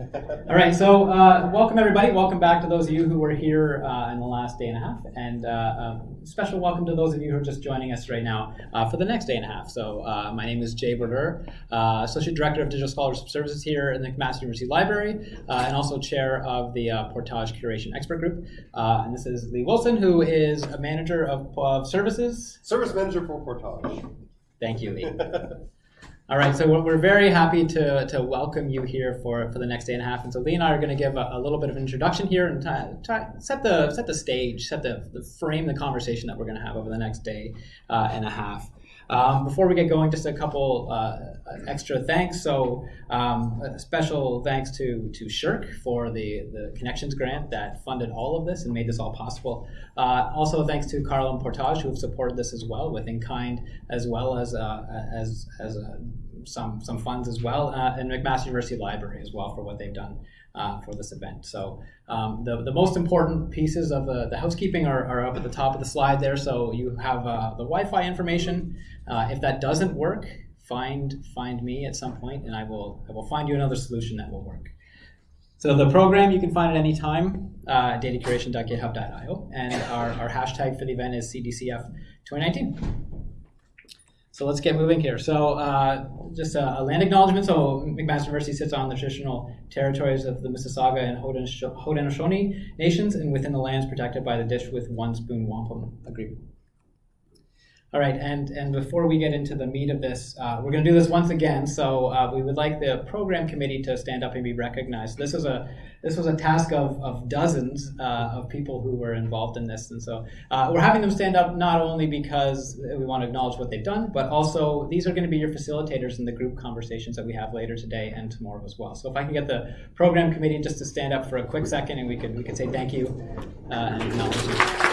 All right, so uh, welcome everybody. Welcome back to those of you who were here uh, in the last day and a half, and uh, um, special welcome to those of you who are just joining us right now uh, for the next day and a half. So uh, my name is Jay Brodeur, uh, Associate Director of Digital Scholarship Services here in the Mass University Library, and also Chair of the Portage Curation Expert Group. and this is Lee Wilson, who is a Manager of, of Services. Service Manager for Portage. Thank you, Lee. All right, so we're very happy to, to welcome you here for, for the next day and a half. And so Lee and I are going to give a, a, little bit of an introduction here and set the set the stage, set the, the frame the conversation that we're going to have over the next day uh, and a half. Um, before we get going, just a couple uh, extra thanks. So um, special thanks to to SSHRC for the, the Connections Grant that funded all of this and made this all possible. Uh, also thanks to CARL and Portage who have supported this as well with in-kind as well as uh, as, as uh, some, some funds as well, uh, and McMaster University Library as well for what they've done uh, for this event. So um, the, the most important pieces of the, the housekeeping are, are up at the top of the slide there. So you have uh, the Wi-Fi information. Uh, if that doesn't work, find find me at some point, and I will I will find you another solution that will work. So the program you can find at any time, uh, datacuration.github.io, and our, our hashtag for the event is CDCF 2019. So let's get moving here. So uh, just a, a, land acknowledgement. So McMaster University sits on the traditional territories of the Mississauga and Haudenosaunee nations and within the lands protected by the Dish with One Spoon Wampum Agreement. All right, and, and before we get into the meat of this, uh, we're going to do this once again. So uh, we would like the program committee to stand up and be recognized. This is a this was a task of, of dozens uh, of people who were involved in this, and so uh, we're having them stand up not only because we want to acknowledge what they've done, but also these are going to be your facilitators in the group conversations that we have later today and tomorrow as well. So if I can get the program committee just to stand up for a quick second, and we could we could say thank you uh, and acknowledge you.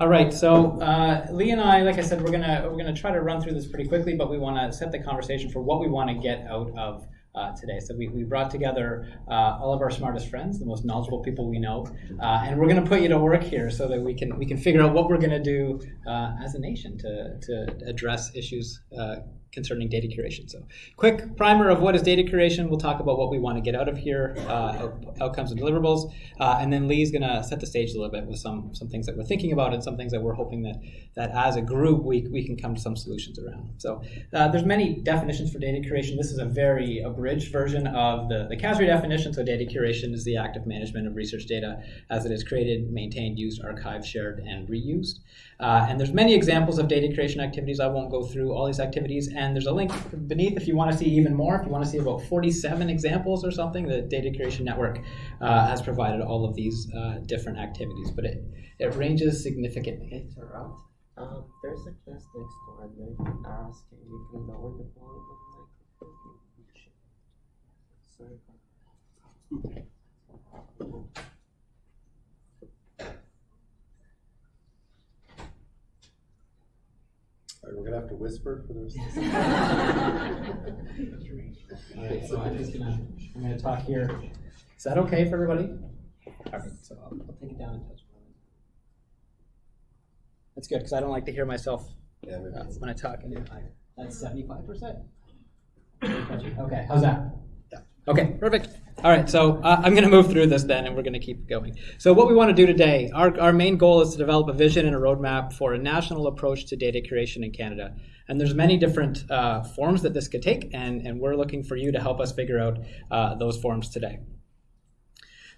All right, so uh, Lee and I, like I said, we're gonna we're gonna try to run through this pretty quickly, but we want to set the conversation for what we want to get out of uh, today. So we, we brought together uh, all of our smartest friends, the most knowledgeable people we know, uh, and we're going to put you to work here so that we can we can figure out what we're going to do uh, as a nation to to address issues uh, concerning data curation. So quick primer of what is data curation. We'll talk about what we want to get out of here, uh, outcomes and deliverables, uh, and then Lee's going to set the stage a little bit with some some things that we're thinking about and some things that we're hoping that that as a group we, we can come to some solutions around. So uh, there's many definitions for data curation. This is a very abridged version of the, the CASRAI definition. So data curation is the active management of research data as it is created, maintained, used, archived, shared, and reused. Uh, and there's many examples of data curation activities. I won't go through all these activities. And there's a link beneath if you want to see even more. If you want to see about 47 examples or something, the Data Curation Network uh, has provided all of these uh, different activities. But it, it ranges significantly. Interrupt. Um, there's a class next door and they asking you can lower the volume Sorry. Right, we're gonna have to whisper for the rest of the All right, so I'm just gonna, I'm gonna talk here. Is that okay for everybody? All right, so I'll, I'll take it down and touch. That's good, because I don't like to hear myself yeah, uh, when I talk. And that's seventy-five percent. Okay, how's that? Yeah. Okay, perfect. All right, so uh, I'm going to move through this then, and we're going to keep going. So what we want to do today, our, our main goal is to develop a vision and a roadmap for a national approach to data curation in Canada. And there's many different uh, forms that this could take, and, and we're looking for you to help us figure out uh, those forms today.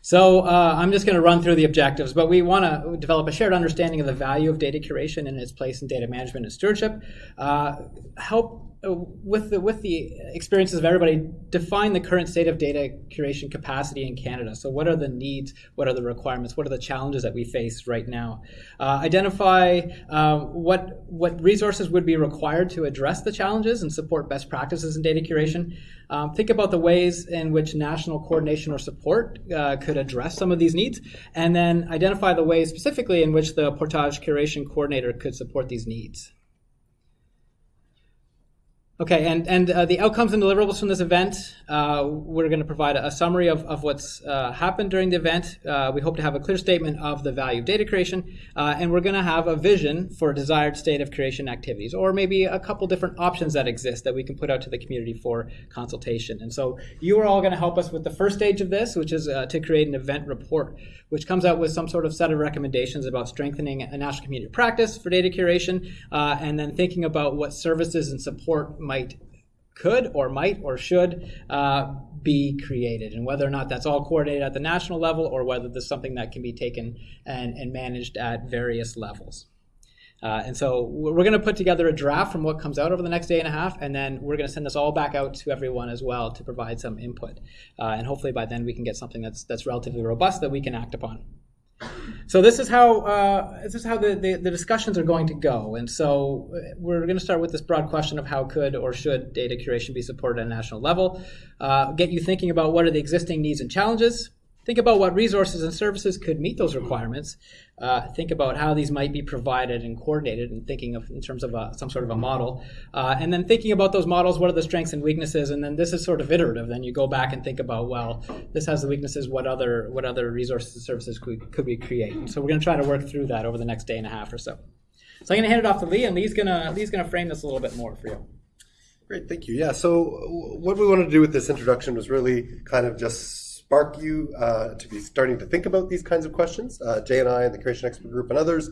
So uh, I'm just going to run through the objectives, but we want to develop a shared understanding of the value of data curation and its place in data management and stewardship, uh, help with the with the experiences of everybody, define the current state of data curation capacity in Canada. So, what are the needs? What are the requirements? What are the challenges that we face right now? Uh, identify uh, what what resources would be required to address the challenges and support best practices in data curation. Um, think about the ways in which national coordination or support uh, could address some of these needs, and then identify the ways specifically in which the Portage Curation Coordinator could support these needs. Okay, and, and uh, the outcomes and deliverables from this event, uh, we're going to provide a summary of, of what's uh, happened during the event. Uh, we hope to have a clear statement of the value of data curation, uh, and we're going to have a vision for a desired state of curation activities, or maybe a couple different options that exist that we can put out to the community for consultation. And so you are all going to help us with the first stage of this, which is uh, to create an event report, which comes out with some sort of set of recommendations about strengthening a national community practice for data curation, and then thinking about what services and support might could or might or should uh, be created and whether or not that's all coordinated at the national level or whether there's something that can be taken and, and managed at various levels uh, and so we're going to put together a draft from what comes out over the next day and a half, and then we're going to send this all back out to everyone as well to provide some input. Uh, and hopefully by then we can get something that's that's relatively robust that we can act upon. So this is how uh, this is how the, the, the, discussions are going to go, and so uh, we're going to start with this broad question of how could or should data curation be supported at a national level. Uh, get you thinking about what are the existing needs and challenges, Think about what resources and services could meet those requirements. Uh, think about how these might be provided and coordinated, and thinking of in terms of a, some sort of a model. Uh, and then thinking about those models, what are the strengths and weaknesses? And then this is sort of iterative. Then you go back and think about, well, this has the weaknesses. What other what other resources and services could, could we create? So we're going to try to work through that over the next day and a half or so. So I'm going to hand it off to Lee, and Lee's going to Lee's going to frame this a little bit more for you. Great, thank you. Yeah. So what we wanted to do with this introduction was really kind of just spark you uh, to be starting to think about these kinds of questions. Uh, Jay and I and the Curation Expert Group and others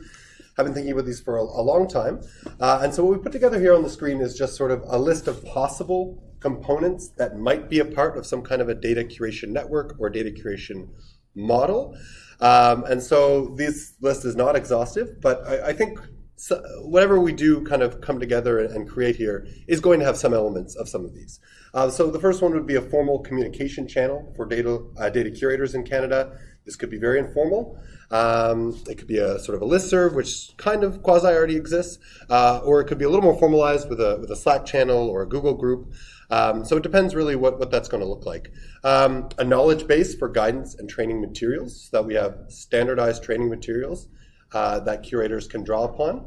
have been thinking about these for a, a long time. Uh, and so what we put together here on the screen is just sort of a list of possible components that might be a part of some kind of a data curation network or data curation model. Um, and so this list is not exhaustive, but I, I think so whatever we do kind of come together and create here is going to have some elements of some of these. Uh, so the first one would be a formal communication channel for data, uh, data curators in Canada. This could be very informal. Um, it could be a sort of a listserv, which kind of quasi already exists, uh, or it could be a little more formalized with a, with a Slack channel or a Google group. Um, so it depends really what, what that's going to look like. Um, a knowledge base for guidance and training materials, so that we have standardized training materials uh, that curators can draw upon.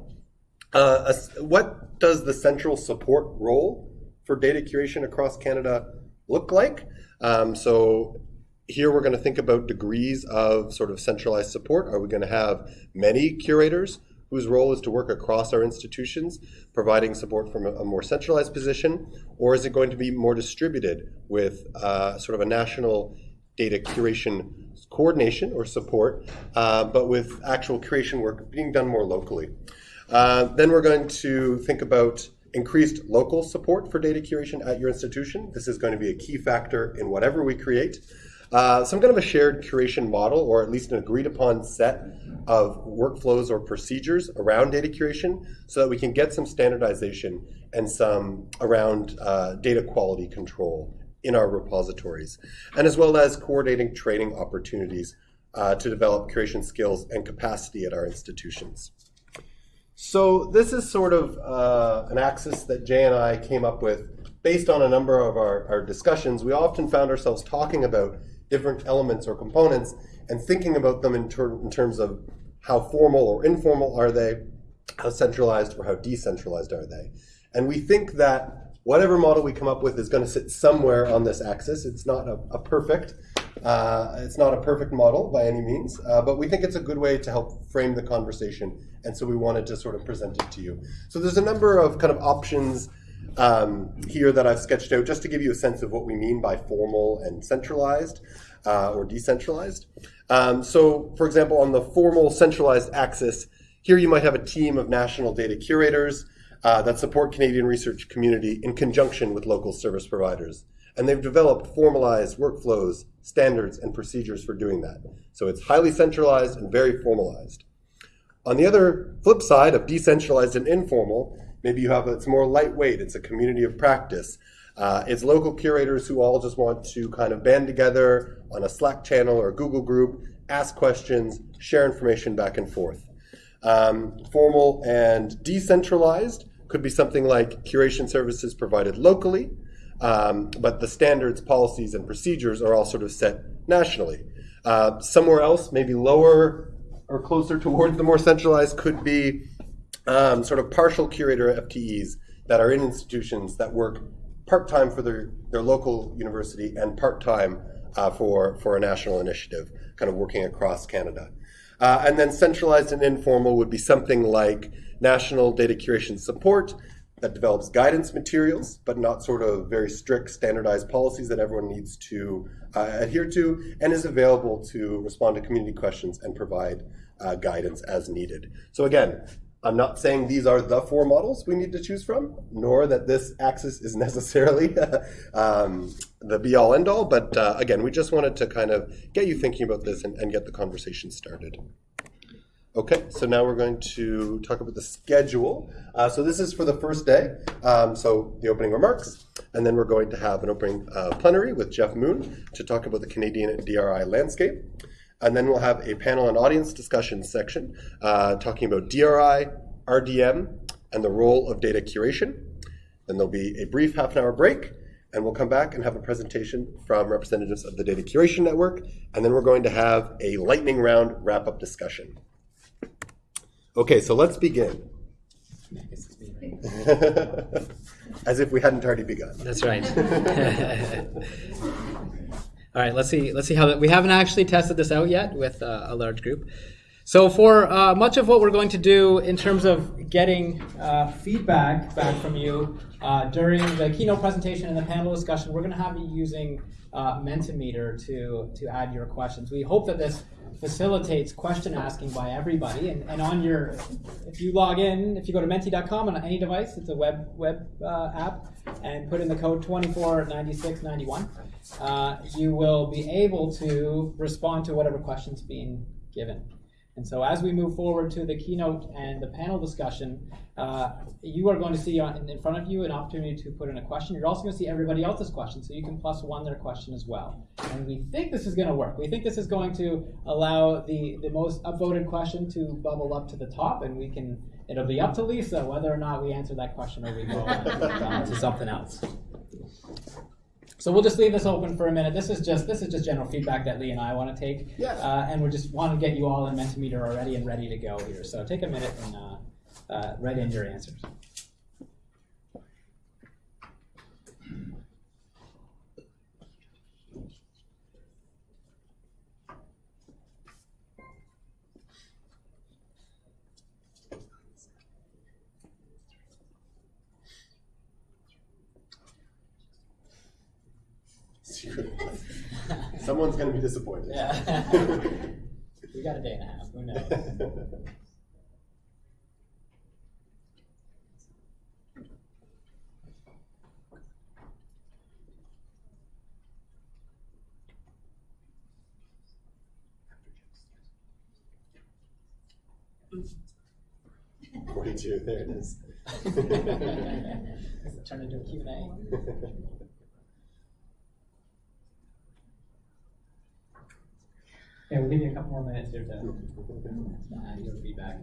Uh, what does the central support role for data curation across Canada look like? Um, so here we're going to think about degrees of sort of centralized support. Are we going to have many curators whose role is to work across our institutions, providing support from a, a more centralized position, or is it going to be more distributed with uh, sort of a national data curation coordination or support, uh, but with actual curation work being done more locally. Uh, then we're going to think about increased local support for data curation at your institution. This is going to be a key factor in whatever we create. Uh, some kind of a shared curation model, or at least an agreed upon set of workflows or procedures around data curation so that we can get some standardization and some around uh, data quality control in our repositories, and as well as coordinating training opportunities uh, to develop curation skills and capacity at our institutions. So this is sort of uh, an axis that Jay and I came up with based on a number of our, our discussions. We often found ourselves talking about different elements or components and thinking about them in, ter in terms of how formal or informal are they, how centralized or how decentralized are they. And we think that whatever model we come up with is going to sit somewhere on this axis. It's not a, a perfect, uh, it's not a perfect model by any means, uh, but we think it's a good way to help frame the conversation, and so we wanted to sort of present it to you. So there's a number of kind of options um, here that I've sketched out just to give you a sense of what we mean by formal and centralized uh, or decentralized. Um, so, for example, on the formal centralized axis, here you might have a team of national data curators uh, that support Canadian research community in conjunction with local service providers. And they've developed formalized workflows, standards, and procedures for doing that. So it's highly centralized and very formalized. On the other flip side of decentralized and informal, maybe you have it's more lightweight, it's a community of practice. Uh, it's local curators who all just want to kind of band together on a Slack channel or Google group, ask questions, share information back and forth. Um, formal and decentralized could be something like curation services provided locally, um, but the standards, policies, and procedures are all sort of set nationally. Uh, somewhere else, maybe lower or closer towards the more centralized, could be um, sort of partial curator FTEs that are in institutions that work part-time for their, their local university and part-time uh, for, for a national initiative, kind of working across Canada. Uh, and then centralized and informal would be something like national data curation support that develops guidance materials, but not sort of very strict standardized policies that everyone needs to uh, adhere to, and is available to respond to community questions and provide uh, guidance as needed. So again, I'm not saying these are the four models we need to choose from, nor that this axis is necessarily um, the be all end all, but uh, again, we just wanted to kind of get you thinking about this and, and get the conversation started. Okay, so now we're going to talk about the schedule. Uh, so this is for the first day, um, so the opening remarks, and then we're going to have an opening uh, plenary with Jeff Moon to talk about the Canadian DRI landscape. And then we'll have a panel and audience discussion section uh, talking about DRI, RDM, and the role of data curation. Then there'll be a brief half an hour break, and we'll come back and have a presentation from representatives of the Data Curation Network, and then we're going to have a lightning round wrap up discussion. Okay, so let's begin. As if we hadn't already begun. That's right. All right, let's see. Let's see how that. We haven't actually tested this out yet with uh, a large group. So for uh, much of what we're going to do in terms of getting uh, feedback back from you uh, during the keynote presentation and the panel discussion, we're going to have you using uh, Mentimeter to to add your questions. We hope that this facilitates question asking by everybody. And, and on your, if you log in, if you go to menti.com on any device, it's a web web uh, app, and put in the code 249691, uh, you will be able to respond to whatever questions being given. And so as we move forward to the keynote and the panel discussion, uh, you are going to see on, in front of you an opportunity to put in a question. You're also going to see everybody else's question, so you can plus one their question as well. And we think this is going to work. We think this is going to allow the, the most upvoted question to bubble up to the top, and we can it'll be up to Lisa whether or not we answer that question or we go on to something else. So we'll just leave this open for a minute. This is just this is just general feedback that Lee and I want to take, Yeah. uh, and we just want to get you all in Mentimeter already and ready to go here. So take a minute and uh, uh, write in your answers. Someone's going to be disappointed. Yeah. we got a day and a half. Who knows? Forty-two. There it is. Turn into a Q&A. Yeah, we'll give you a couple more minutes here to add your feedback.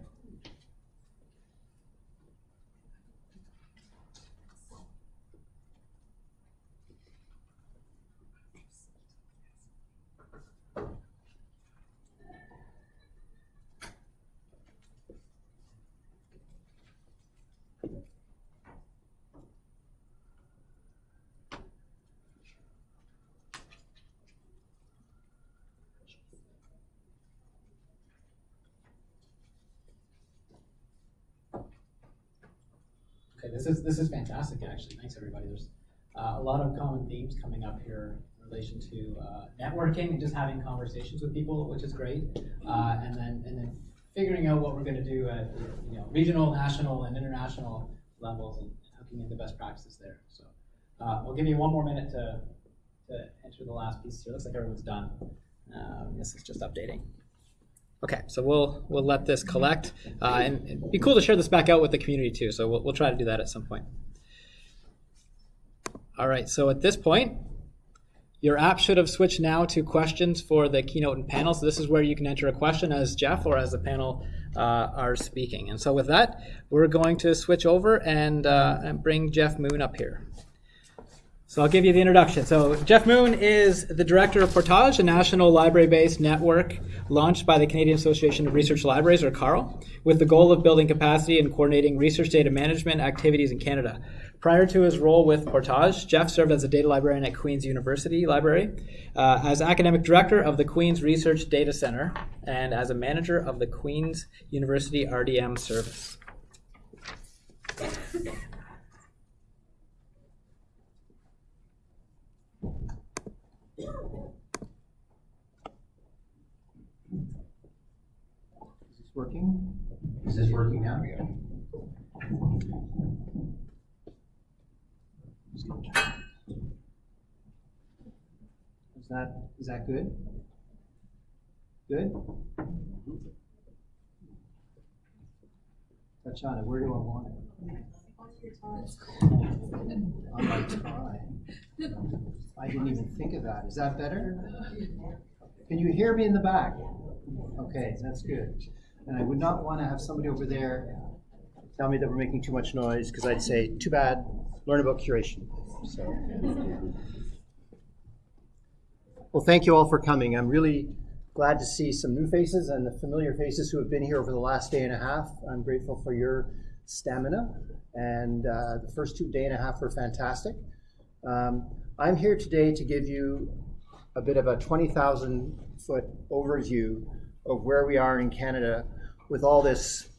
Okay, this is this is fantastic. Actually, thanks everybody. There's uh, a lot of common themes coming up here in relation to uh, networking and just having conversations with people, which is great. Uh, and then and then figuring out what we're going to do at you know regional, national, and international levels, and hooking into best practices there. So uh, we'll give you one more minute to to enter the last piece here. Looks like everyone's done. Um, this is just updating. Okay, so we'll we'll let this collect, uh, and it'd be cool to share this back out with the community too. So we'll we'll try to do that at some point. All right, so at this point, your app should have switched now to questions for the keynote and panel. So this is where you can enter a question as Jeff or as the panel uh, are speaking. And so with that, we're going to switch over and, uh, and bring Jeff Moon up here. So I'll give you the introduction. So Jeff Moon is the director of Portage, a national library-based network launched by the Canadian Association of Research Libraries, or CARL, with the goal of building capacity and coordinating research data management activities in Canada. Prior to his role with Portage, Jeff served as a data librarian at Queen's University Library, uh, as academic director of the Queen's Research Data Center, and as a manager of the Queen's University RDM service. Is this working? Is this working now? Is that, is that good? Good? Touch on it, where do I want it? On my. I didn't even think of that, is that better? Can you hear me in the back? Okay, that's good. And I would not want to have somebody over there tell me that we're making too much noise, because I'd say, too bad, learn about curation. So. Well, thank you all for coming. I'm really glad to see some new faces and the familiar faces who have been here over the last day and a half. I'm grateful for your stamina, and uh, the first two day and a half were fantastic. Um, I'm here today to give you a bit of a 20,000 foot overview of where we are in Canada with all this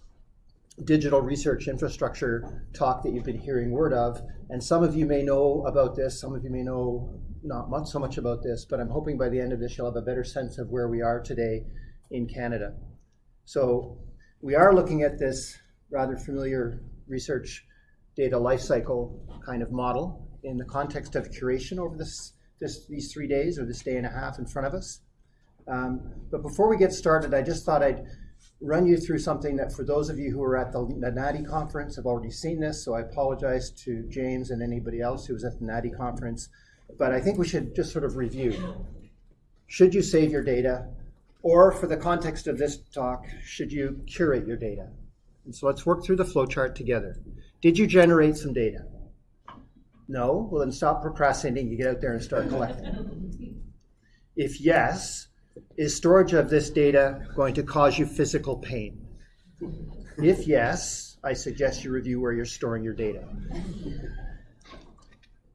digital research infrastructure talk that you've been hearing word of. And some of you may know about this, some of you may know not much so much about this, but I'm hoping by the end of this you'll have a better sense of where we are today in Canada. So we are looking at this rather familiar research data lifecycle kind of model in the context of curation over this, this these three days or this day and a half in front of us. Um, but before we get started, I just thought I'd run you through something that for those of you who are at the, the NADDI conference have already seen this, so I apologize to James and anybody else who was at the NADDI conference. But I think we should just sort of review. Should you save your data? Or for the context of this talk, should you curate your data? And so let's work through the flowchart together. Did you generate some data? No? Well, then stop procrastinating. You get out there and start collecting. If yes, is storage of this data going to cause you physical pain? If yes, I suggest you review where you're storing your data.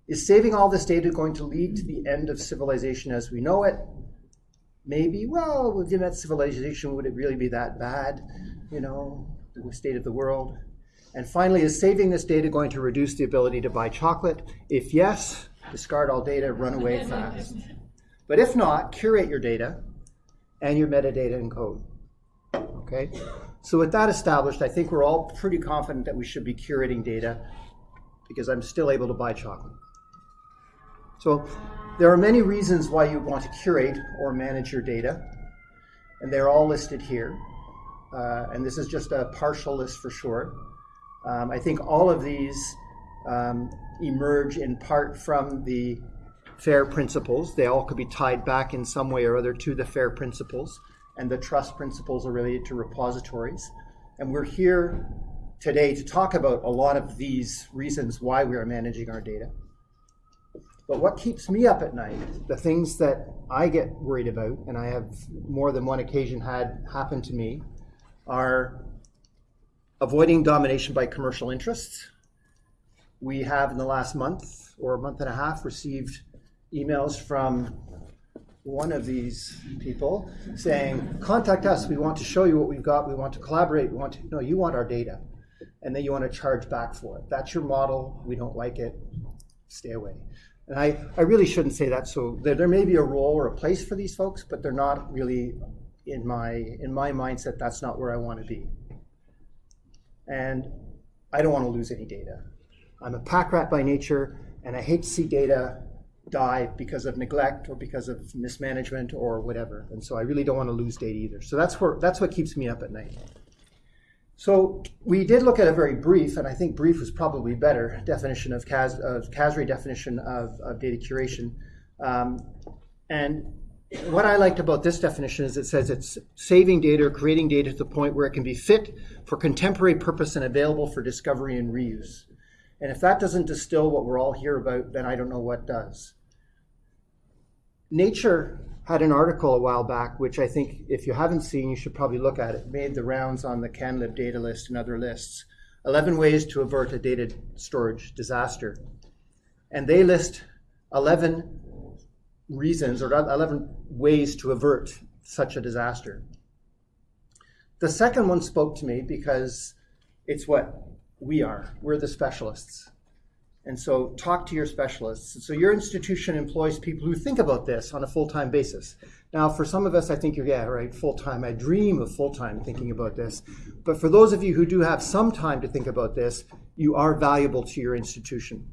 Is saving all this data going to lead to the end of civilization as we know it? Maybe. Well, within that civilization, would it really be that bad? You know, the state of the world. And finally, is saving this data going to reduce the ability to buy chocolate? If yes, discard all data, run away fast. But if not, curate your data and your metadata and code. Okay? So with that established, I think we're all pretty confident that we should be curating data because I'm still able to buy chocolate. So there are many reasons why you want to curate or manage your data, and they're all listed here. Uh, and this is just a partial list for sure. Um, I think all of these um, emerge in part from the FAIR principles. They all could be tied back in some way or other to the FAIR principles, and the trust principles are related to repositories. And we're here today to talk about a lot of these reasons why we are managing our data. But what keeps me up at night, the things that I get worried about, and I have more than one occasion had happen to me, are avoiding domination by commercial interests. We have in the last month or a month and a half received emails from one of these people saying, contact us, we want to show you what we've got, we want to collaborate, we want to, no, you want our data. And then you want to charge back for it. That's your model, we don't like it, stay away. And I, I really shouldn't say that, so there, there may be a role or a place for these folks, but they're not really in my, in my mindset, that's not where I want to be. And I don't want to lose any data. I'm a pack rat by nature, and I hate to see data die because of neglect or because of mismanagement or whatever. And so I really don't want to lose data either. So that's where that's what keeps me up at night. So we did look at a very brief, and I think brief was probably better definition of CAS of CASRAI definition of, of data curation. Um, and what I liked about this definition is it says it's saving data or creating data to the point where it can be fit for contemporary purpose and available for discovery and reuse. And if that doesn't distill what we're all here about, then I don't know what does. Nature had an article a while back, which I think if you haven't seen, you should probably look at it. Made the rounds on the CanLib data list and other lists. 11 ways to avert a data storage disaster. And they list 11 reasons or 11 ways to avert such a disaster. The second one spoke to me because it's what we are. We're the specialists. And so talk to your specialists. So your institution employs people who think about this on a full-time basis. Now, for some of us, I think you're, yeah, right, full-time. I dream of full-time thinking about this. But for those of you who do have some time to think about this, you are valuable to your institution.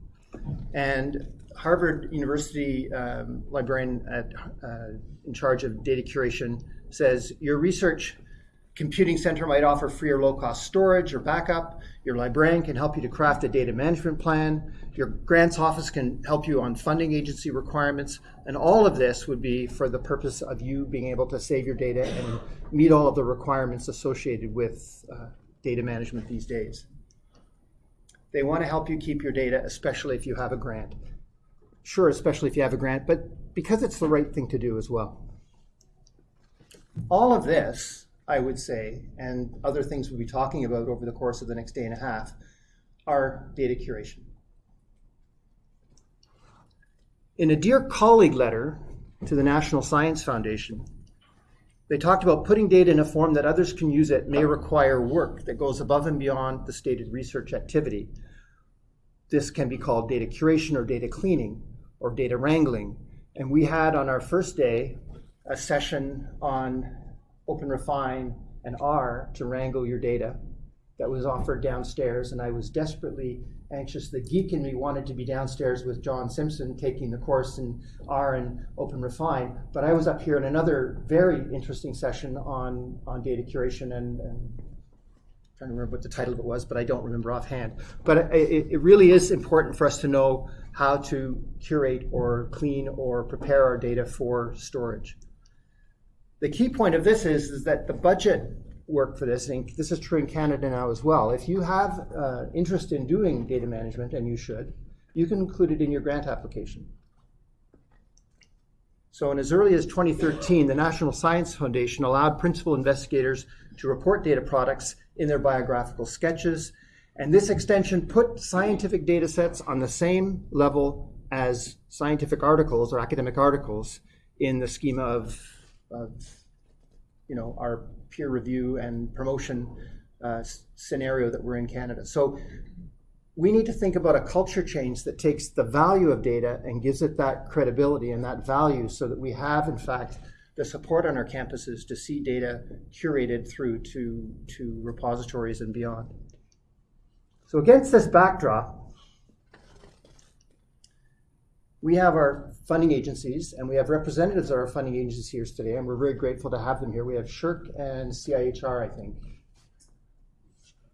And Harvard University um, librarian at, uh, in charge of data curation says your research computing center might offer free or low cost storage or backup. Your librarian can help you to craft a data management plan. Your grants office can help you on funding agency requirements. And all of this would be for the purpose of you being able to save your data and meet all of the requirements associated with uh, data management these days. They want to help you keep your data, especially if you have a grant. Sure, especially if you have a grant, but because it's the right thing to do as well. All of this, I would say, and other things we'll be talking about over the course of the next day and a half, are data curation. In a Dear Colleague letter to the National Science Foundation, they talked about putting data in a form that others can use it may require work that goes above and beyond the stated research activity. This can be called data curation or data cleaning or data wrangling. And we had on our first day a session on OpenRefine and R to wrangle your data that was offered downstairs. And I was desperately anxious. The geek in me wanted to be downstairs with John Simpson taking the course in R and OpenRefine. But I was up here in another very interesting session on, on data curation and, and trying to remember what the title of it was, but I don't remember offhand. But it, it, really is important for us to know how to curate or clean or prepare our data for storage. The key point of this is, is that the budget work for this, and this is true in Canada now as well. If you have uh, interest in doing data management, and you should, you can include it in your grant application. So in as early as 2013, the National Science Foundation allowed principal investigators to report data products in their biographical sketches. And this extension put scientific data sets on the same level as scientific articles or academic articles in the schema of, of you know, our peer review and promotion uh, scenario that we're in Canada. So we need to think about a culture change that takes the value of data and gives it that credibility and that value so that we have, in fact, the support on our campuses to see data curated through to, to repositories and beyond. So against this backdrop, we have our funding agencies and we have representatives of our funding agencies here today, and we're very grateful to have them here. We have SSHRC and CIHR, I think.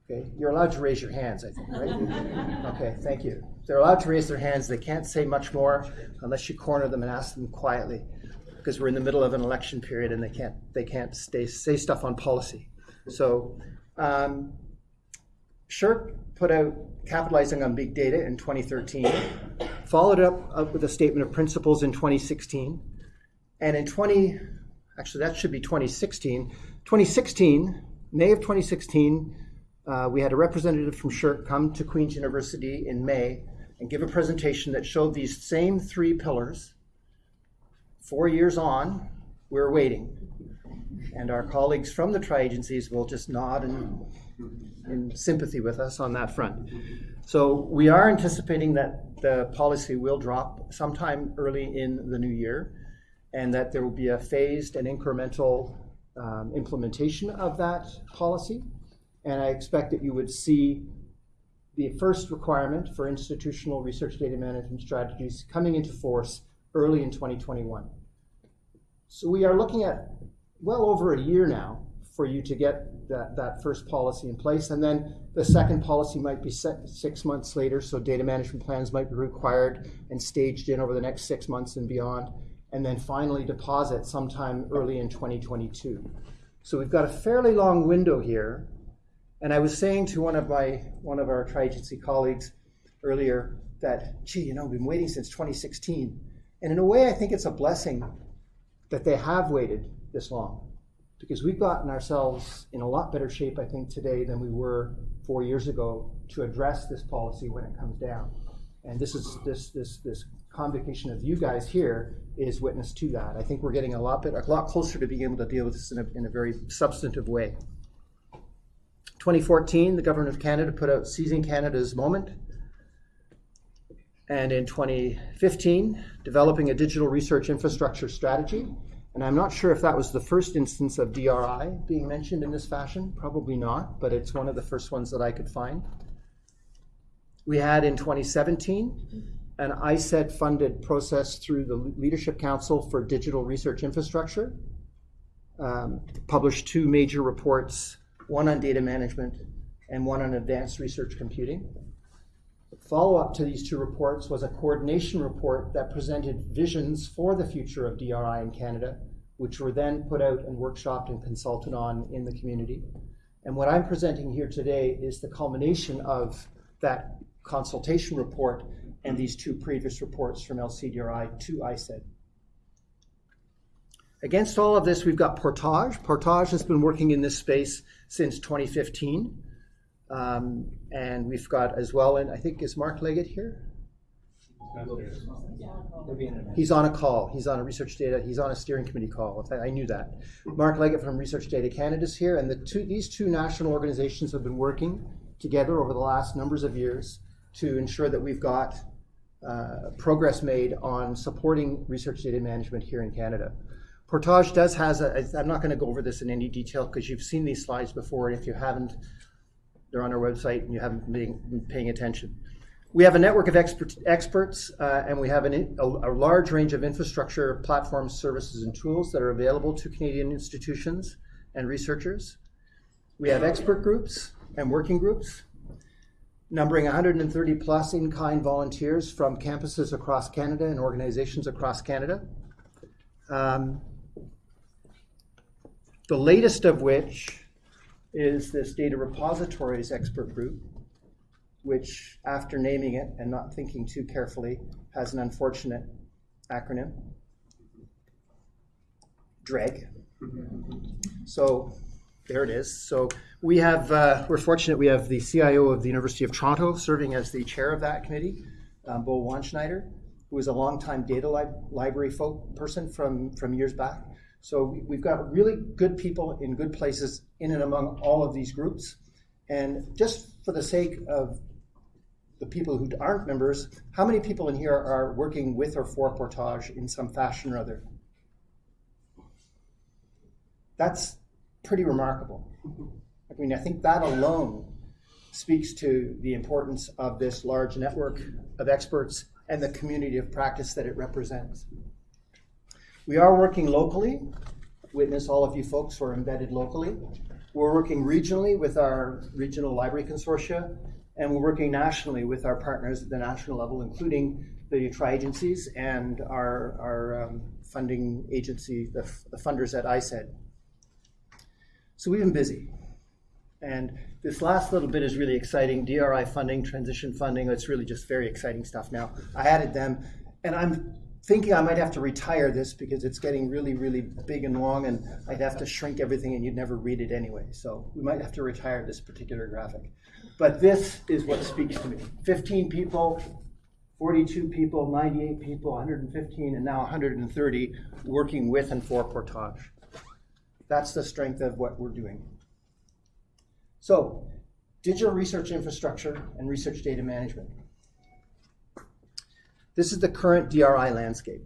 Okay, you're allowed to raise your hands, I think, right? okay, thank you. They're allowed to raise their hands. They can't say much more unless you corner them and ask them quietly because we're in the middle of an election period and they can't they can't stay, say stuff on policy. So um, put out capitalizing on big data in 2013, followed up, up with a statement of principles in 2016, and in 20 actually that should be 2016. 2016, May of 2016, uh, we had a representative from SSHRC come to Queen's University in May and give a presentation that showed these same three pillars Four years on, we're waiting. And our colleagues from the tri-agencies will just nod in, in sympathy with us on that front. So we are anticipating that the policy will drop sometime early in the new year and that there will be a phased and incremental um, implementation of that policy. And I expect that you would see the first requirement for institutional research data management strategies coming into force early in 2021. So we are looking at well over a year now for you to get that, that first policy in place. And then the second policy might be set six months later. So data management plans might be required and staged in over the next six months and beyond. And then finally deposit sometime early in 2022. So we've got a fairly long window here. And I was saying to one of my one of our tri-agency colleagues earlier that, gee, you know, we've been waiting since 2016. And in a way, I think it's a blessing that they have waited this long because we've gotten ourselves in a lot better shape, I think, today than we were four years ago to address this policy when it comes down. And this is this this this convocation of you guys here is witness to that. I think we're getting a lot bit a lot closer to being able to deal with this in a, in a very substantive way. 2014, the government of Canada put out Seizing Canada's Moment. And in 2015, developing a digital research infrastructure strategy. And I'm not sure if that was the first instance of DRI being mentioned in this fashion. Probably not, but it's one of the first ones that I could find. We had in 2017 an ISED funded process through the Leadership Council for Digital Research Infrastructure. Um, published two major reports, one on data management and one on advanced research computing. Follow up to these two reports was a coordination report that presented visions for the future of DRI in Canada, which were then put out and workshopped and consulted on in the community. And what I'm presenting here today is the culmination of that consultation report and these two previous reports from LCDRI to ISED. Against all of this, we've got Portage. Portage has been working in this space since 2015. Um, and we've got as well, and I think is Mark Leggott here? He's on a call. He's on a research data. He's on a steering committee call. I knew that. Mark Leggott from Research Data Canada is here, and the two, these two national organizations have been working together over the last numbers of years to ensure that we've got uh, progress made on supporting research data management here in Canada. Portage does has a, I'm not going to go over this in any detail because you've seen these slides before, and if you haven't, they're on our website and you haven't been paying attention. We have a network of expert, experts uh, and we have an, a, a, large range of infrastructure, platforms, services, and tools that are available to Canadian institutions and researchers. We have expert groups and working groups numbering 130 plus in-kind volunteers from campuses across Canada and organizations across Canada. Um, the latest of which is this data repositories expert group, which, after naming it and not thinking too carefully, has an unfortunate acronym DREG. So there it is. So we have, uh, we're fortunate we have the CIO of the University of Toronto serving as the chair of that committee, um, Bo Wandschneider, who is a longtime data li- library folk person from, from years back. So we've got really good people in good places in and among all of these groups. And just for the sake of the people who aren't members, how many people in here are working with or for Portage in some fashion or other? That's pretty remarkable. I mean, I think that alone speaks to the importance of this large network of experts and the community of practice that it represents. We are working locally. Witness all of you folks who are embedded locally. We're working regionally with our regional library consortia, and we're working nationally with our partners at the national level, including the tri-agencies and our, our um, funding agency, the, the funders at ISED. So we've been busy. And this last little bit is really exciting. DRI funding, transition funding, it's really just very exciting stuff now. I added them, and I'm thinking I might have to retire this because it's getting really, really big and long, and I'd have to shrink everything and you'd never read it anyway. So we might have to retire this particular graphic. But this is what speaks to me 15 people, 42 people, 98 people, 115, and now 130 working with and for Portage. That's the strength of what we're doing. So, digital research infrastructure and research data management. This is the current DRI landscape.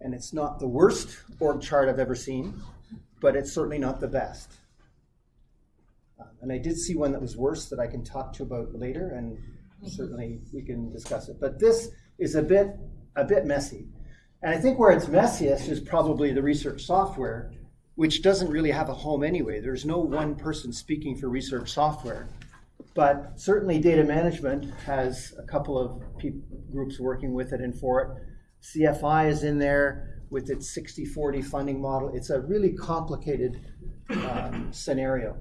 And it's not the worst org chart I've ever seen, but it's certainly not the best. Uh, and I did see one that was worse that I can talk to about later, and certainly we can discuss it. But this is a bit a bit messy. And I think where it's messiest is probably the research software, which doesn't really have a home anyway. There's no one person speaking for research software. But certainly data management has a couple of groups working with it and for it. CFI is in there with its 60-40 funding model. It's a really complicated um, scenario.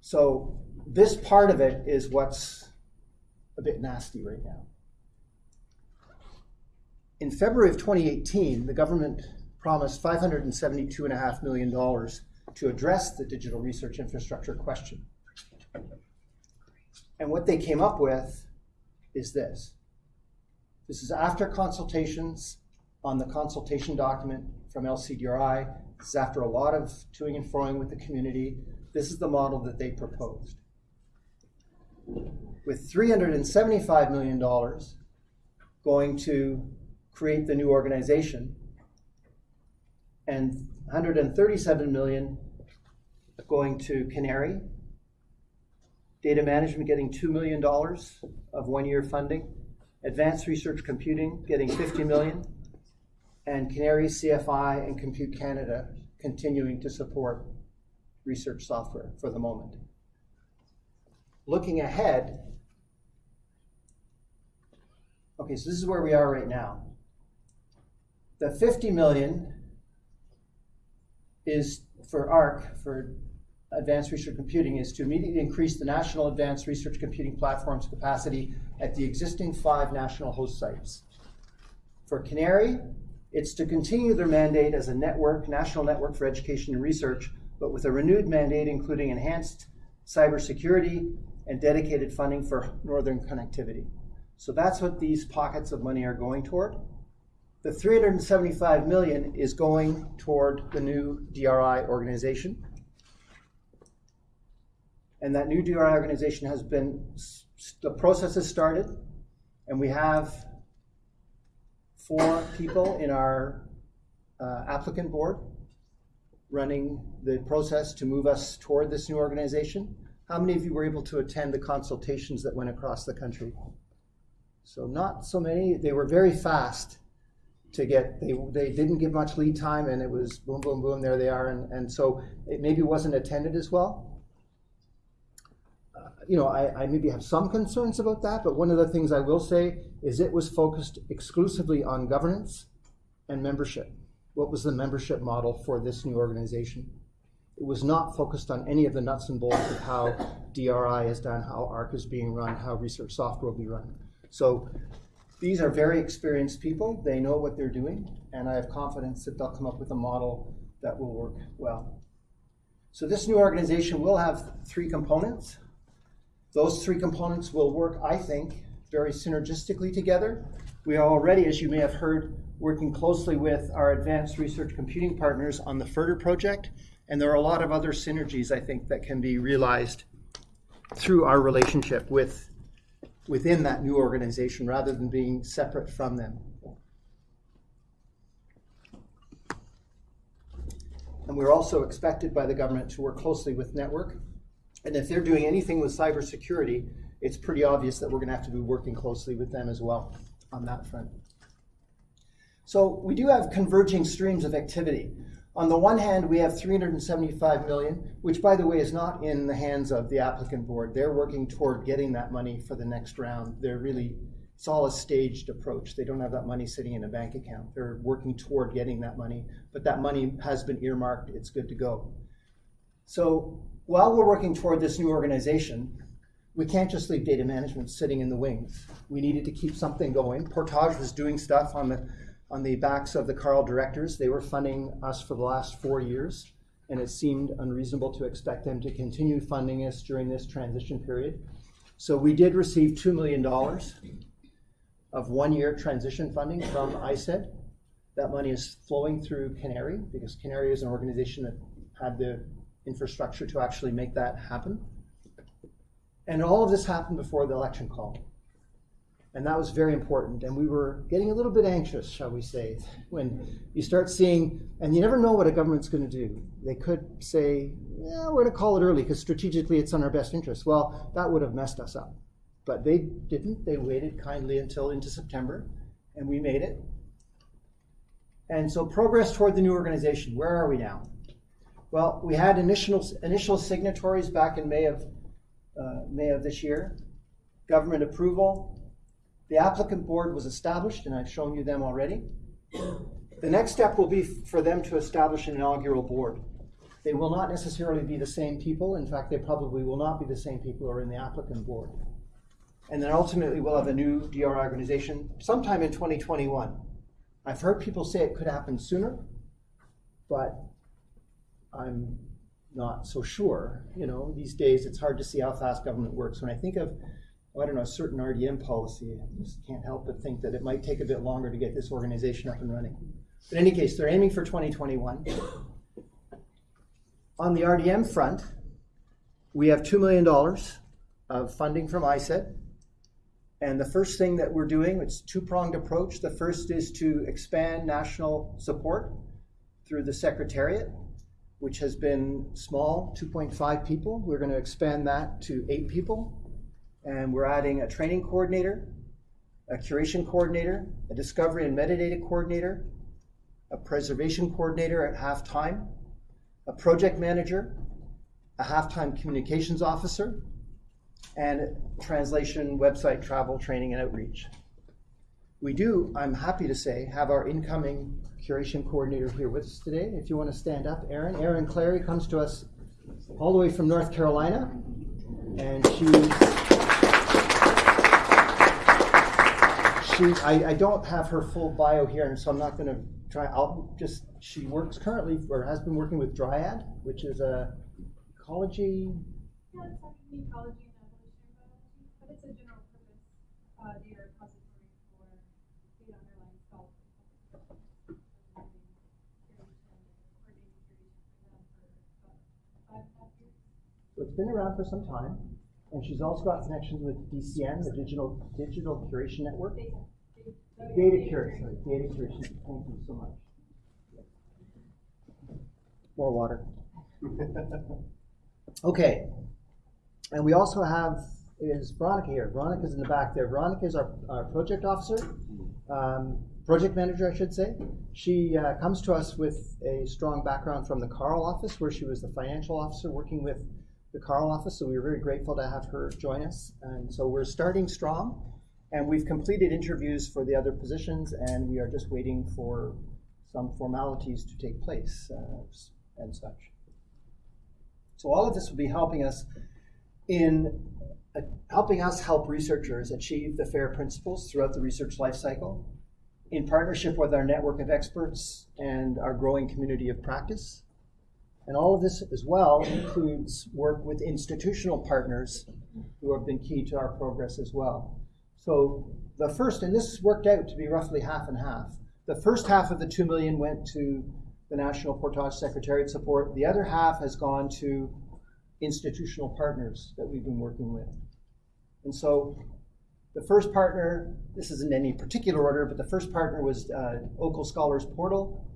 So this part of it is what's a bit nasty right now. In February of 2018, the government promised $572.5 million to address the digital research infrastructure question. And what they came up with is this. This is after consultations on the consultation document from LCDRI. This is after a lot of toing and froing with the community. This is the model that they proposed. With $375 million going to create the new organization and 137 million going to CANARIE. Data management getting $2 million of one-year funding. Advanced research computing getting 50 million. And CANARIE, CFI, and Compute Canada continuing to support research software for the moment. Looking ahead, okay, so this is where we are right now. The 50 million is for ARC, for Advanced Research Computing, is to immediately increase the national advanced research computing platform's capacity at the existing five national host sites. For CANARIE, it's to continue their mandate as a network, national network for education and research, but with a renewed mandate including enhanced cybersecurity and dedicated funding for northern connectivity. So that's what these pockets of money are going toward. The 375 million is going toward the new DRI organization. And that new DRI organization has been, the process has started, and we have four people in our uh, applicant board running the process to move us toward this new organization. How many of you were able to attend the consultations that went across the country? So not so many. They were very fast to get. They they didn't give much lead time, and it was boom, boom, boom. There they are, and and so it maybe wasn't attended as well. You know, I, I maybe have some concerns about that, but one of the things I will say is it was focused exclusively on governance and membership. What was the membership model for this new organization? It was not focused on any of the nuts and bolts of how DRI is done, how ARC is being run, how research software will be run. So these are very experienced people. They know what they're doing, and I have confidence that they'll come up with a model that will work well. So this new organization will have three components. Those three components will work, I think, very synergistically together. We are already, as you may have heard, working closely with our advanced research computing partners on the FRDR project, and there are a lot of other synergies, I think, that can be realized through our relationship with within that new organization rather than being separate from them. And we're also expected by the government to work closely with Network. And if they're doing anything with cybersecurity, it's pretty obvious that we're going to have to be working closely with them as well on that front. So we do have converging streams of activity. On the one hand, we have 375 million, which by the way is not in the hands of the applicant board. They're working toward getting that money for the next round. They're really, it's all a staged approach. They don't have that money sitting in a bank account. They're working toward getting that money, but that money has been earmarked. It's good to go. So while we're working toward this new organization, we can't just leave data management sitting in the wings. We needed to keep something going. Portage was doing stuff on the on the backs of the CARL directors. They were funding us for the last four years, and it seemed unreasonable to expect them to continue funding us during this transition period. So we did receive $2 million of one-year transition funding from ISED. That money is flowing through CANARIE because CANARIE is an organization that had the infrastructure to actually make that happen. And all of this happened before the election call. And that was very important. And we were getting a little bit anxious, shall we say, when you start seeing, and you never know what a government's going to do. They could say, yeah, we're going to call it early because strategically it's in our best interest. Well, that would have messed us up. But they didn't. They waited kindly until into September, and we made it. And so progress toward the new organization. Where are we now? Well, we had initial, initial signatories back in May of, uh, May of this year. Government approval, the applicant board was established, and I've shown you them already. The next step will be for them to establish an inaugural board. They will not necessarily be the same people. In fact, they probably will not be the same people who are in the applicant board. And then ultimately, we'll have a new DR organization sometime in 2021. I've heard people say it could happen sooner, but I'm not so sure. You know, these days it's hard to see how fast government works. When I think of, oh, I don't know, a certain RDM policy, I just can't help but think that it might take a bit longer to get this organization up and running. But in any case, they're aiming for 2021. On the RDM front, we have $2 million of funding from ISED. And the first thing that we're doing, it's a two-pronged approach. The first is to expand national support through the Secretariat, which has been small, 2.5 people. We're going to expand that to eight people. And we're adding a training coordinator, a curation coordinator, a discovery and metadata coordinator, a preservation coordinator at halftime, a project manager, a halftime communications officer, and translation, website, travel, training, and outreach. We do, I'm happy to say, have our incoming curation coordinator here with us today. If you want to stand up, Erin. Erin Clary comes to us all the way from North Carolina, and she. She, I, I don't have her full bio here, and so I'm not going to try. I'll just. She works currently, or has been working with Dryad, which is a ecology Yeah, it's ecology and biology, but it's a general purpose uh, data repository for data underlying salt. So it's been around for some time, and she's also got connections with DCN, the Digital Digital Curation Network. Data curation, data curation. Thank you so much. More water. Okay. And we also have is Veronica here. Veronica's in the back there. Veronica is our, our project officer, um, project manager, I should say. She uh, comes to us with a strong background from the CARL office, where she was the financial officer working with the CARL office. So we were very grateful to have her join us. And so we're starting strong. And we've completed interviews for the other positions, and we are just waiting for some formalities to take place uh, and such. So all of this will be helping us in uh, helping us help researchers achieve the FAIR principles throughout the research lifecycle in partnership with our network of experts and our growing community of practice. And all of this as well includes work with institutional partners who have been key to our progress as well. So the first, and this worked out to be roughly half and half. The first half of the two million went to the National Portage Secretariat support. The other half has gone to institutional partners that we've been working with. And so the first partner, this isn't any particular order, but the first partner was uh, OCUL Scholars Portal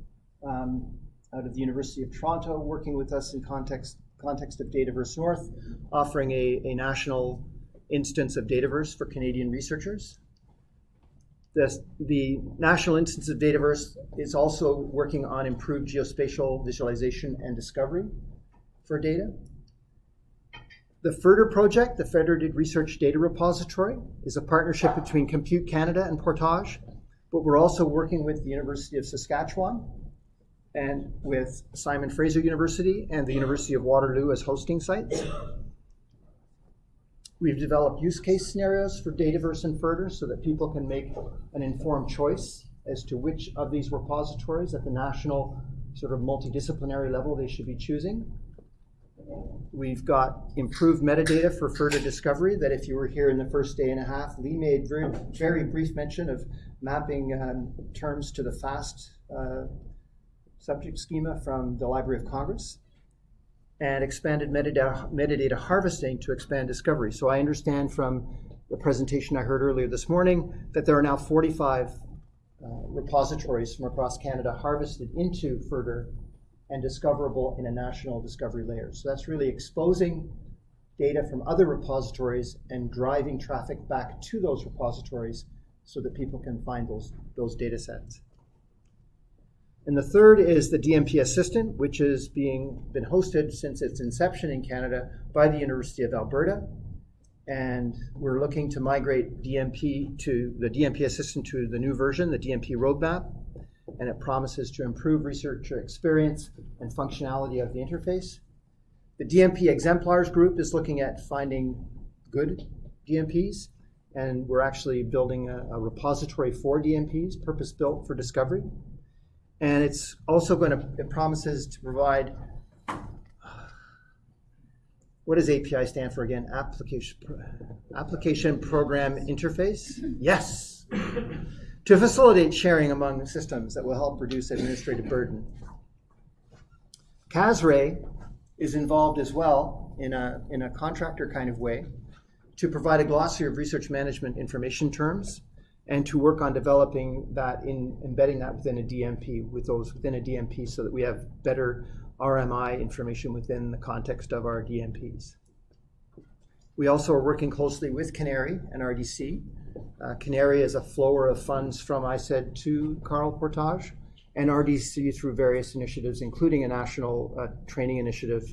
um, out of the University of Toronto, working with us in context, context of Dataverse North, offering a, a national instance of Dataverse for Canadian researchers. The, the National Instance of Dataverse is also working on improved geospatial visualization and discovery for data. The FRDR project, the Federated Research Data Repository, is a partnership between Compute Canada and Portage, but we're also working with the University of Saskatchewan and with Simon Fraser University and the University of Waterloo as hosting sites. We've developed use case scenarios for Dataverse and FRDR so that people can make an informed choice as to which of these repositories at the national sort of multidisciplinary level they should be choosing. We've got improved metadata for FRDR discovery that if you were here in the first day and a half, Lee made very, very brief mention of mapping um, terms to the FAST uh, subject schema from the Library of Congress and expanded metadata, metadata harvesting to expand discovery. So I understand from the presentation I heard earlier this morning that there are now 45 uh, repositories from across Canada harvested into FRDR and discoverable in a national discovery layer. So that's really exposing data from other repositories and driving traffic back to those repositories so that people can find those, those data sets. And the third is the DMP Assistant, which is being been hosted since its inception in Canada by the University of Alberta. And we're looking to migrate DMP to the DMP Assistant to the new version, the DMP roadmap. And it promises to improve researcher experience and functionality of the interface. The DMP Exemplars group is looking at finding good DMPs. And we're actually building a, a repository for DMPs, purpose-built for discovery. And it's also going to, it promises to provide, what does API stand for again? Application, Application Program Interface? Yes. To facilitate sharing among systems that will help reduce administrative burden. CASRAI is involved as well in a, in a contractor kind of way to provide a glossary of research management information terms and to work on developing that in embedding that within a DMP with those within a DMP so that we have better RMI information within the context of our DMPs. We also are working closely with CANARIE and RDC. Uh, CANARIE is a flower of funds from ISED to CARL Portage and RDC through various initiatives, including a national uh, training initiative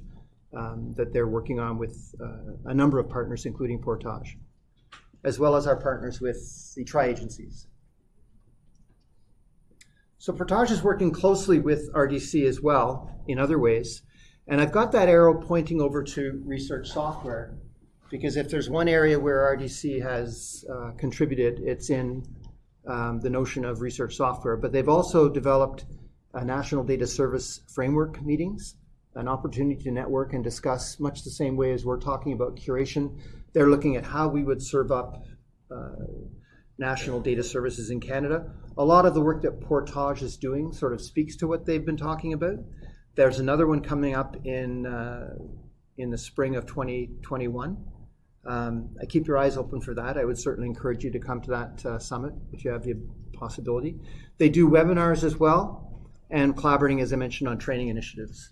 um, that they're working on with uh, a number of partners, including Portage, as well as our partners with the tri-agencies. So Portage is working closely with RDC as well in other ways. And I've got that arrow pointing over to research software because if there's one area where RDC has uh, contributed, it's in um, the notion of research software. But they've also developed a national data service framework meetings an opportunity to network and discuss much the same way as we're talking about curation. They're looking at how we would serve up uh, national data services in Canada. A lot of the work that Portage is doing sort of speaks to what they've been talking about. There's another one coming up in uh, in the spring of 2021. Um, I keep your eyes open for that. I would certainly encourage you to come to that uh, summit if you have the possibility. They do webinars as well and collaborating, as I mentioned, on training initiatives.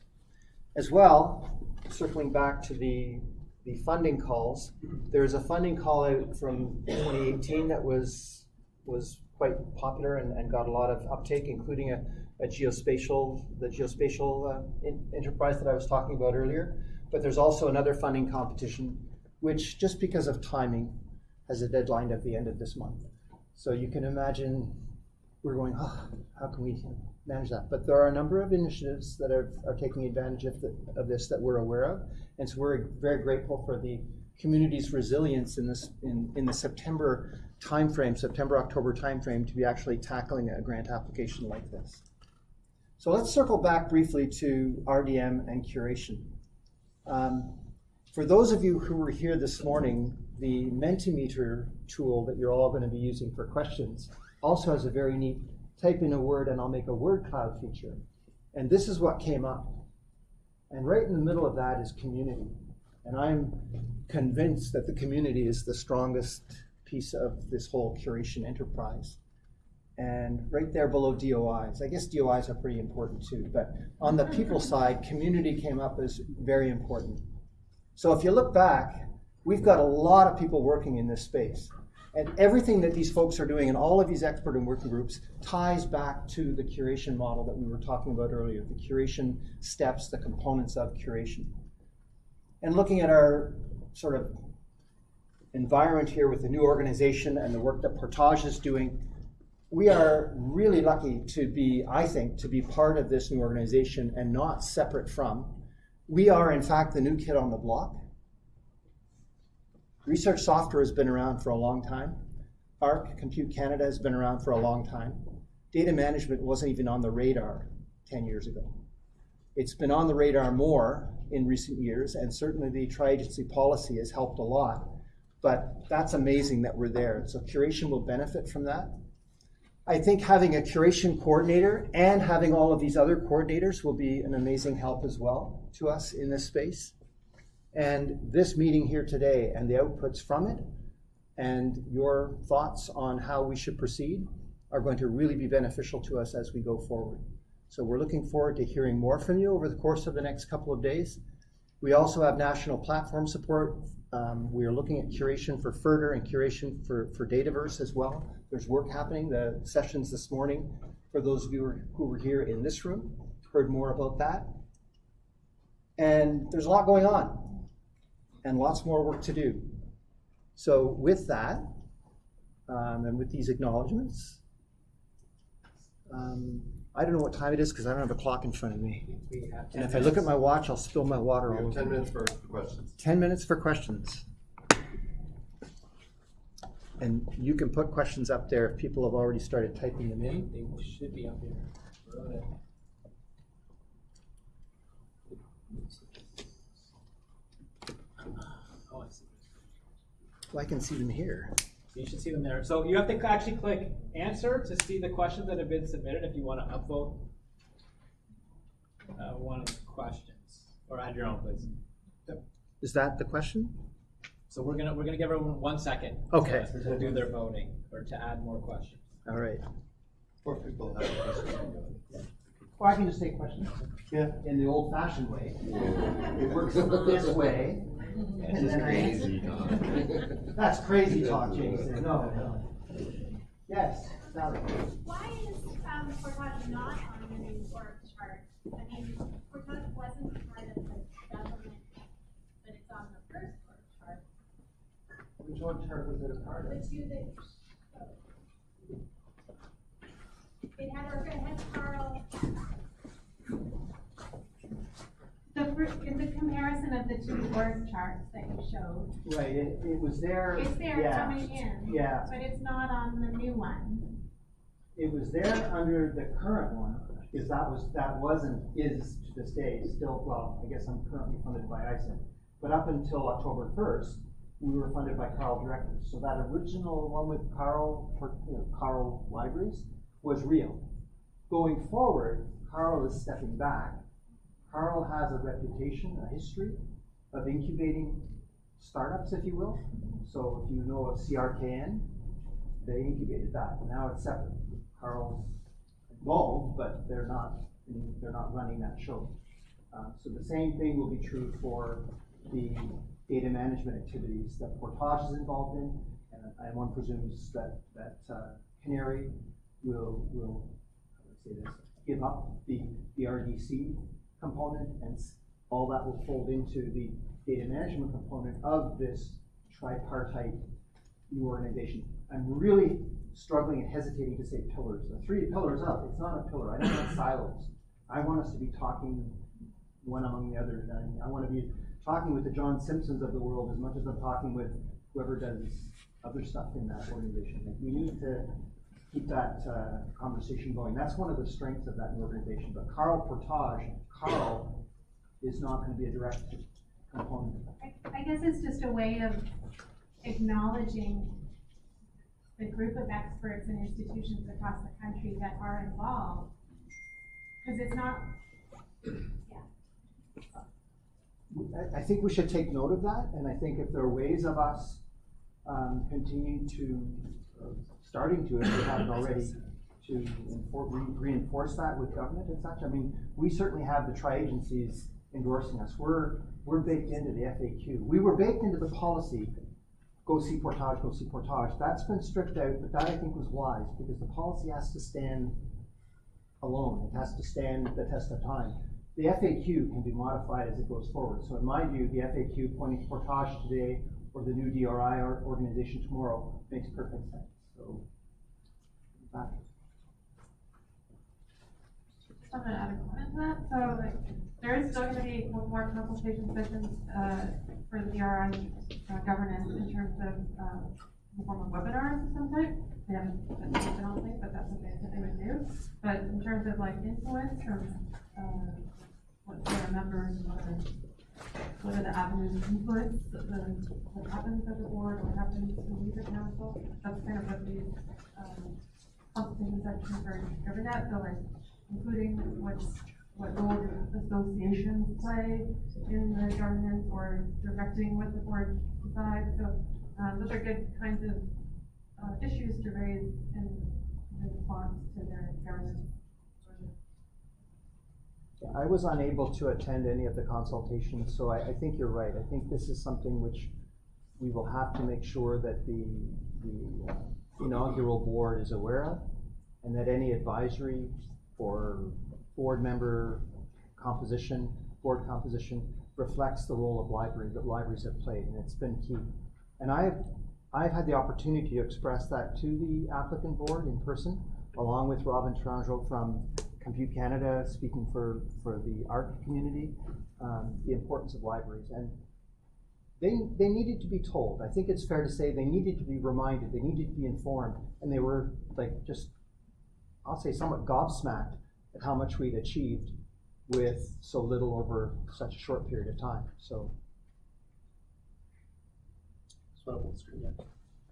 As well, circling back to the, the funding calls, there's a funding call out from 2018 that was, was quite popular and, and got a lot of uptake, including a, a geospatial, the geospatial uh, in, enterprise that I was talking about earlier. But there's also another funding competition, which just because of timing has a deadline at the end of this month. So you can imagine we're going, oh, how can we manage that? But there are a number of initiatives that are, are taking advantage of, the, of this that we're aware of. And so we're very grateful for the community's resilience in this in, in the September timeframe, September, October timeframe to be actually tackling a grant application like this. So let's circle back briefly to RDM and curation. Um, for those of you who were here this morning, the Mentimeter tool that you're all going to be using for questions also has a very neat type in a word and I'll make a word cloud feature. And this is what came up. And right in the middle of that is community. And I'm convinced that the community is the strongest piece of this whole curation enterprise. And right there below DOIs, I guess DOIs are pretty important too, but on the people side, community came up as very important. So if you look back, we've got a lot of people working in this space. And everything that these folks are doing and all of these expert and working groups ties back to the curation model that we were talking about earlier, the curation steps, the components of curation. And looking at our sort of environment here with the new organization and the work that Portage is doing, we are really lucky to be, I think, to be part of this new organization and not separate from. We are, in fact, the new kid on the block. Research software has been around for a long time. ARC, Compute Canada, has been around for a long time. Data management wasn't even on the radar 10 years ago. It's been on the radar more in recent years, and certainly the tri-agency policy has helped a lot. But that's amazing that we're there. So curation will benefit from that. I think having a curation coordinator and having all of these other coordinators will be an amazing help as well to us in this space. And this meeting here today and the outputs from it and your thoughts on how we should proceed are going to really be beneficial to us as we go forward. So we're looking forward to hearing more from you over the course of the next couple of days. We also have national platform support. Um, we are looking at curation for FRDR and curation for, for Dataverse as well. There's work happening. The sessions this morning, for those of you who were here in this room, heard more about that. And there's a lot going on and lots more work to do. So with that, um, and with these acknowledgements, um, I don't know what time it is because I don't have a clock in front of me. And if I look at my watch, I'll spill my water We all have over. 10 minutes for questions. 10 minutes for questions. And you can put questions up there if people have already started typing them in. they should be up here. Wrote it. Oh, I see. Well, I can see them here. You should see them there. So you have to actually click answer to see the questions that have been submitted if you want to upvote uh, one of the questions or add your own, please. Is that the question? So we're gonna we're gonna give everyone one second. Okay. To, to do their voting or to add more questions. All right. Or people have questions. Or I can just take questions. Yeah. In the old fashioned way. It works this way. And then I- That's crazy talk, Jason. No, no. Yes, Sally. Why is, um, Portage not on the new org chart? I mean, Portage wasn't part of the government, but it's on the first org chart, Which one chart was it a part of? the of? two that showed. It had, or it had CARL. The first, it's a comparison of the two org charts that you showed. Right, it, it was there. It's there yeah, coming in. Yeah. But it's not on the new one. It was there under the current one, because that was, that wasn't, is to this day, still, well, I guess I'm currently funded by ISED. But up until October first, we were funded by CARL directly. So that original one with CARL, for, you know, CARL Libraries was real. Going forward, CARL is stepping back. CARL has a reputation, a history of incubating startups, if you will. So if you know of CRKN, they incubated that. Now it's separate. CARL's involved, but they're not, they're not running that show. Uh, so the same thing will be true for the data management activities that Portage is involved in. And, and one presumes that, that, uh, CANARIE will, will, say this, give up the, the RDC component and all that will fold into the data management component of this tripartite new organization. I'm really struggling and hesitating to say pillars. The three pillars up, it's not a pillar. I don't want silos. I want us to be talking one among the others. And I want to be talking with the John Simpsons of the world as much as I'm talking with whoever does other stuff in that organization. Like, we need to keep that uh, conversation going. That's one of the strengths of that new organization. But CARL Portage, CARL is not going to be a direct component. I, I guess it's just a way of acknowledging the group of experts and institutions across the country that are involved. Cause it's not, I, I think we should take note of that, and I think if there are ways of us, um, continuing to, uh, starting to, if we haven't already, to reinforce that with government and such, I mean, we certainly have the tri-agencies endorsing us, we're, we're baked into the FAQ, we were baked into the policy, go see Portage, go see Portage, that's been stripped out, but that I think was wise, because the policy has to stand alone, it has to stand the test of time. The FAQ can be modified as it goes forward, so in my view, the FAQ pointing to Portage today, or the new DRI organization tomorrow, makes perfect sense, so. that- I'm gonna add a comment to that, so like, there is still gonna be more consultation sessions, uh, for the DRI uh, governance in terms of, in the form of webinars of some type. They haven't, been I don't think, but that's what they said they would do, but in terms of like influence from, uh, what their members, what are, what are the avenues of influence, the, what happens at the board, what happens in the user council, that's kind of what these, um, consultation sections are driven at, so like, including what's, what role associations play in the governance or directing what the board decides, so, um, those are good kinds of, uh, issues to raise in, in response to their governance. I was unable to attend any of the consultations, so I, I think you're right. I think this is something which we will have to make sure that the, the uh, inaugural board is aware of, and that any advisory or board member composition, board composition reflects the role of library, that libraries have played, and it's been key. And I've, I've had the opportunity to express that to the applicant board in person, along with Robin Tourangeau from Compute Canada, speaking for, for the art community, um, the importance of libraries. And they, they needed to be told. I think it's fair to say they needed to be reminded, they needed to be informed, and they were like just, I'll say somewhat gobsmacked at how much we'd achieved with so little over such a short period of time. So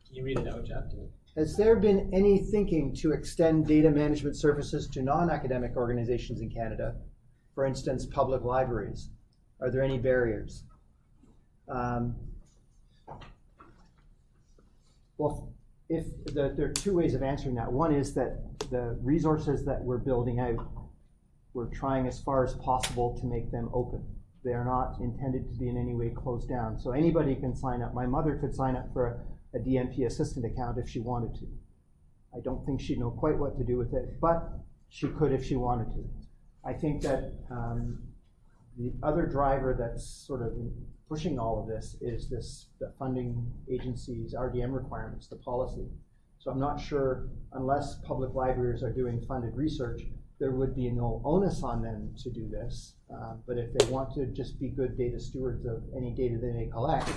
Can you read it out, Jeff? Has there been any thinking to extend data management services to non-academic organizations in Canada? For instance, public libraries? Are there any barriers? Um, Well, if, the, there are two ways of answering that. One is that the resources that we're building out, we're trying as far as possible to make them open. They are not intended to be in any way closed down. So anybody can sign up. My mother could sign up for a, a DMP assistant account if she wanted to. I don't think she'd know quite what to do with it, but she could if she wanted to. I think that um, the other driver that's sort of pushing all of this is this the funding agencies RDM requirements, the policy. So I'm not sure unless public libraries are doing funded research, there would be no onus on them to do this. Uh, but if they want to just be good data stewards of any data that they may collect,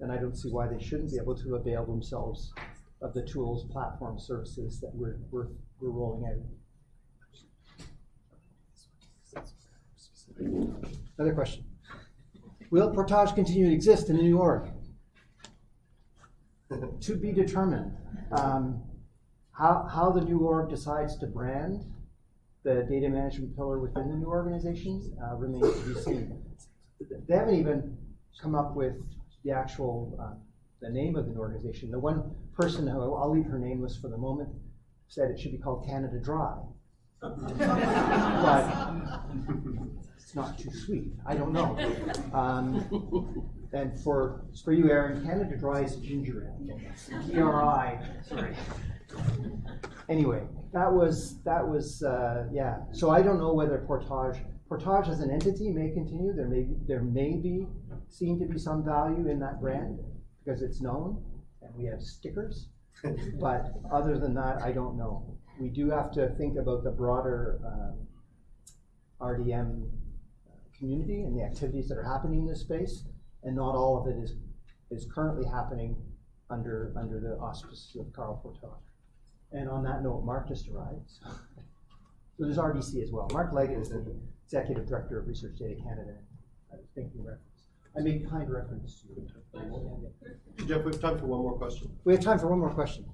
then I don't see why they shouldn't be able to avail themselves of the tools, platform services that we're, we're, we're rolling out. Another question. Will Portage continue to exist in New York? to be determined. Um, how, how the new org decides to brand the data management pillar within the new organization uh, remains to be seen. They haven't even come up with the actual uh, the name of an organization. The one person who I'll leave her nameless for the moment said it should be called Canada Dry. But it's not too sweet. I don't know. Um, and for for you, Erin, Canada Dry is ginger ale. DRI. Sorry. Anyway, that was that was uh, yeah. So I don't know whether Portage Portage as an entity may continue. There may there may be seen to be some value in that brand because it's known and we have stickers. but other than that, I don't know. We do have to think about the broader um, RDM community and the activities that are happening in this space, and not all of it is is currently happening under under the auspices of CARL Portage. And on that note, Mark just arrived. So, so there's RDC as well. Mark Leggott is the executive director of Research Data Canada. I was thinking reference. I made kind reference to you. Jeff, we have time for one more question. We have time for one more question.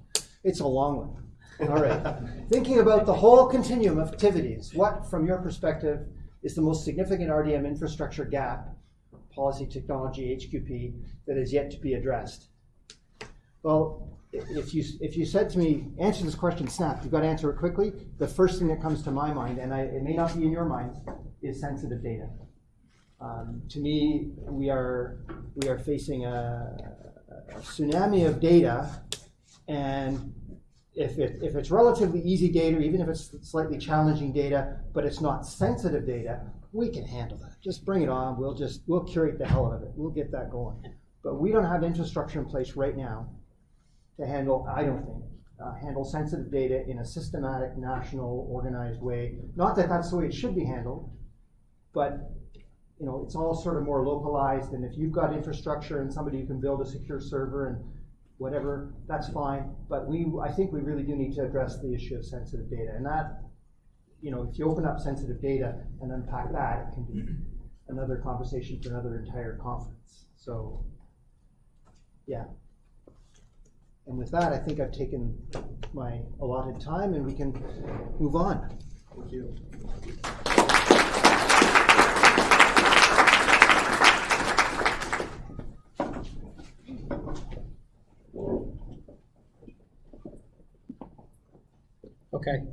It's a long one. All right. Thinking about the whole continuum of activities, what, from your perspective, is the most significant RDM infrastructure gap, policy, technology, HQP, that is yet to be addressed? Well, if you if you said to me, answer this question snap, you've got to answer it quickly. The first thing that comes to my mind, and I, it may not be in your mind, is sensitive data. Um, to me, we are we are facing a, a tsunami of data, and if it if it's relatively easy data, even if it's slightly challenging data, but it's not sensitive data, we can handle that. Just bring it on. We'll just we'll curate the hell out of it. We'll get that going. But we don't have infrastructure in place right now to handle, I don't think, uh, handle sensitive data in a systematic, national, organized way. Not that that's the way it should be handled, but you know, it's all sort of more localized. And if you've got infrastructure and somebody who can build a secure server and whatever, that's fine. But we, I think we really do need to address the issue of sensitive data. And that, you know, if you open up sensitive data and unpack that, it can be another conversation for another entire conference. So, yeah. And with that, I think I've taken my allotted time and we can move on. Thank you. Okay.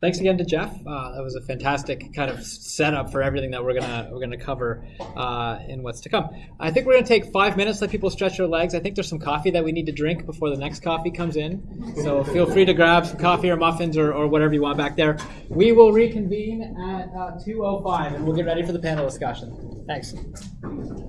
Thanks again to Jeff. Uh, that was a fantastic kind of setup for everything that we're gonna we're gonna cover uh, in what's to come. I think we're gonna take five minutes, let people stretch their legs. I think there's some coffee that we need to drink before the next coffee comes in. So feel free to grab some coffee or muffins or, or whatever you want back there. We will reconvene at uh, 2:05 and we'll get ready for the panel discussion. Thanks.